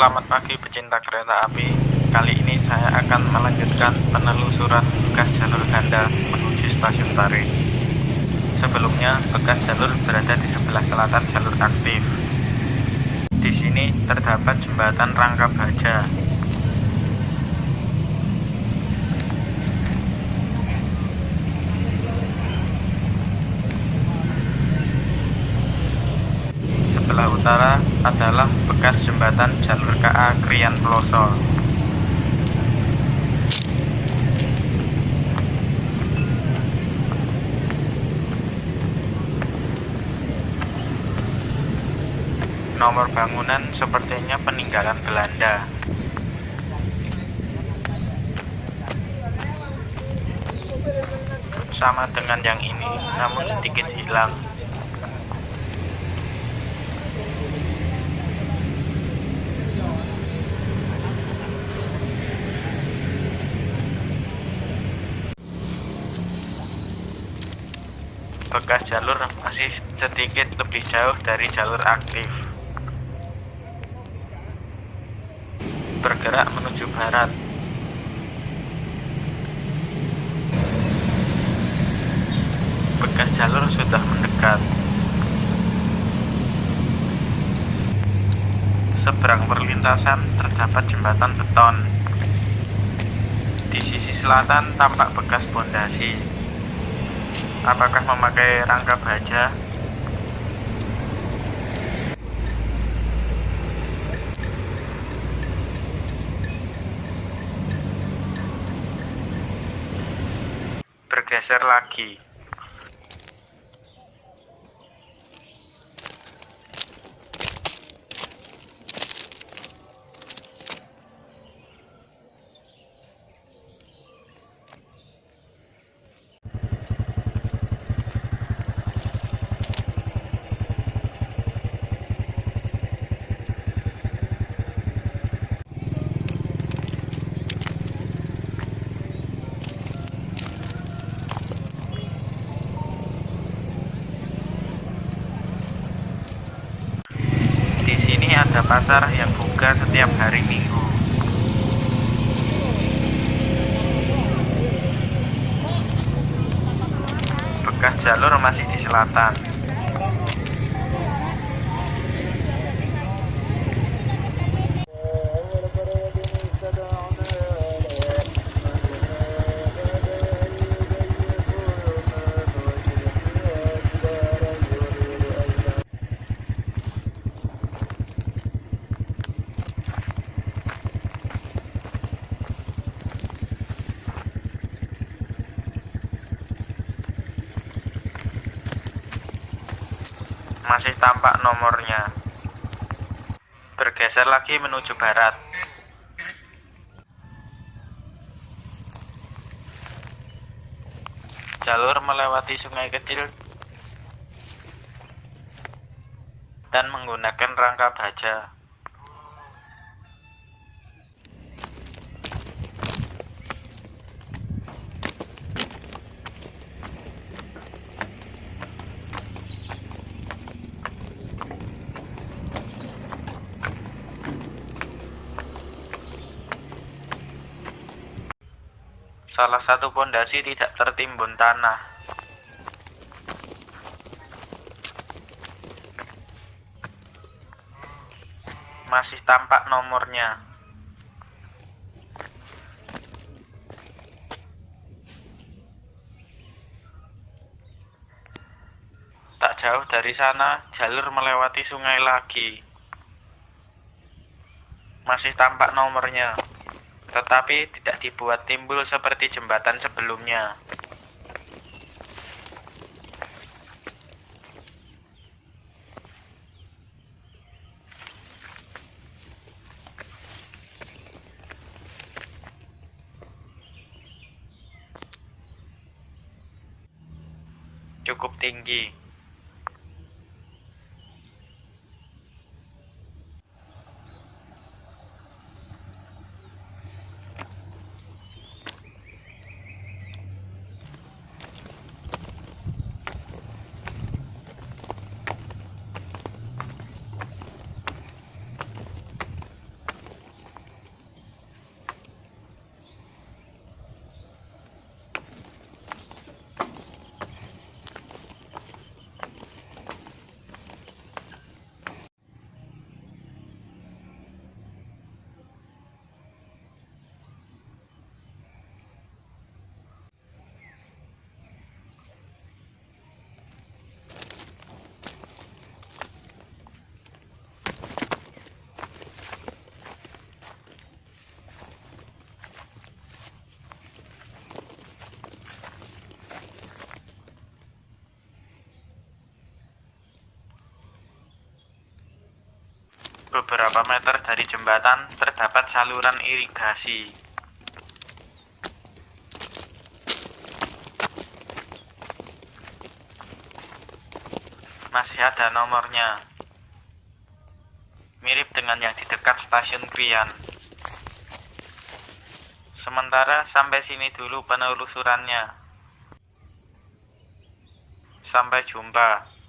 Selamat pagi pecinta kereta api. Kali ini saya akan melanjutkan penelusuran bekas jalur ganda menuju stasiun Tari. Sebelumnya, bekas jalur berada di sebelah selatan jalur aktif. Di sini terdapat jembatan rangka baja. Sebelah utara adalah bekas jembatan jalur KA Krian Peloso. Nomor bangunan sepertinya peninggalan Belanda. Sama dengan yang ini, namun sedikit hilang. Bekas jalur masih sedikit lebih jauh dari jalur aktif. Bergerak menuju barat. Bekas jalur sudah mendekat. Seberang perlintasan terdapat jembatan beton. Di sisi selatan tampak bekas pondasi apakah memakai rangka baja? Bergeser lagi ada pasar yang buka setiap hari Minggu. Bekas jalur masih di selatan. Masih tampak nomornya. Bergeser lagi menuju barat. Jalur melewati sungai kecil dan menggunakan rangka baja. Salah satu pondasi tidak tertimbun tanah. Masih tampak nomornya. Tak jauh dari sana, jalur melewati sungai lagi. Masih tampak nomornya tetapi tidak dibuat timbul seperti jembatan sebelumnya. Cukup tinggi. Beberapa meter dari jembatan terdapat saluran irigasi. Masih ada nomornya. Mirip dengan yang di dekat stasiun Krian. Sementara sampai sini dulu penelusurannya. Sampai jumpa.